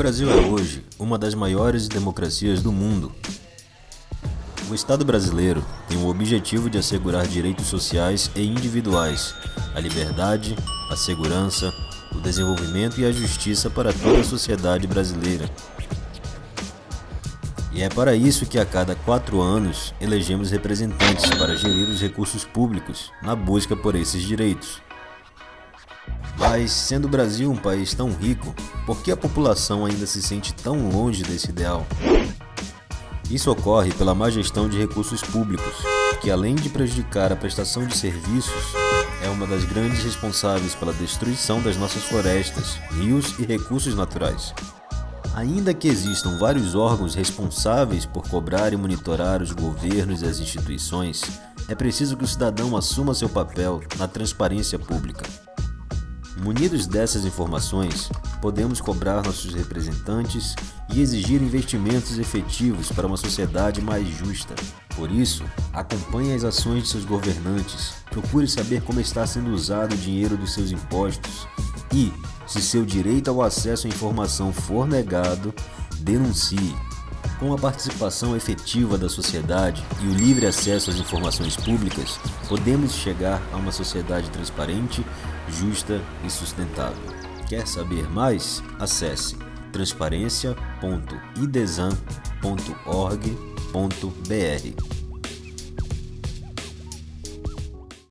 Brasil é hoje uma das maiores democracias do mundo. O Estado brasileiro tem o objetivo de assegurar direitos sociais e individuais, a liberdade, a segurança, o desenvolvimento e a justiça para toda a sociedade brasileira. E é para isso que a cada quatro anos elegemos representantes para gerir os recursos públicos na busca por esses direitos. Mas, sendo o Brasil um país tão rico, por que a população ainda se sente tão longe desse ideal? Isso ocorre pela má gestão de recursos públicos, que além de prejudicar a prestação de serviços, é uma das grandes responsáveis pela destruição das nossas florestas, rios e recursos naturais. Ainda que existam vários órgãos responsáveis por cobrar e monitorar os governos e as instituições, é preciso que o cidadão assuma seu papel na transparência pública. Munidos dessas informações, podemos cobrar nossos representantes e exigir investimentos efetivos para uma sociedade mais justa. Por isso, acompanhe as ações de seus governantes, procure saber como está sendo usado o dinheiro dos seus impostos e, se seu direito ao acesso à informação for negado, denuncie. Com a participação efetiva da sociedade e o livre acesso às informações públicas, podemos chegar a uma sociedade transparente, justa e sustentável. Quer saber mais? Acesse transparência.idesan.org.br.